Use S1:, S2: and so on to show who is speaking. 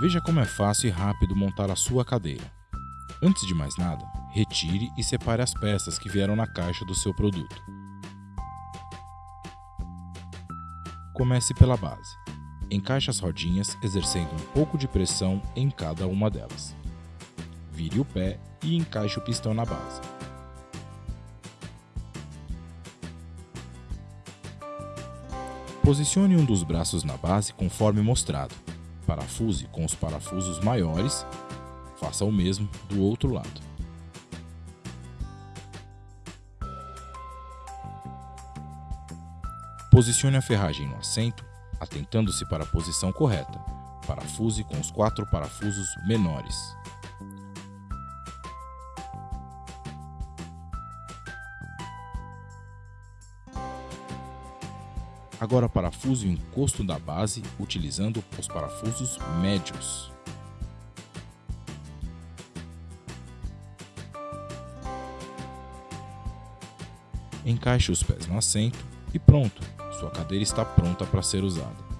S1: Veja como é fácil e rápido montar a sua cadeira. Antes de mais nada, retire e separe as peças que vieram na caixa do seu produto. Comece pela base. Encaixe as rodinhas exercendo um pouco de pressão em cada uma delas. Vire o pé e encaixe o pistão na base. Posicione um dos braços na base conforme mostrado. Parafuse com os parafusos maiores. Faça o mesmo do outro lado. Posicione a ferragem no assento, atentando-se para a posição correta. Parafuse com os quatro parafusos menores. Agora parafuse o encosto da base utilizando os parafusos médios. Encaixe os pés no assento e pronto, sua cadeira está pronta para ser usada.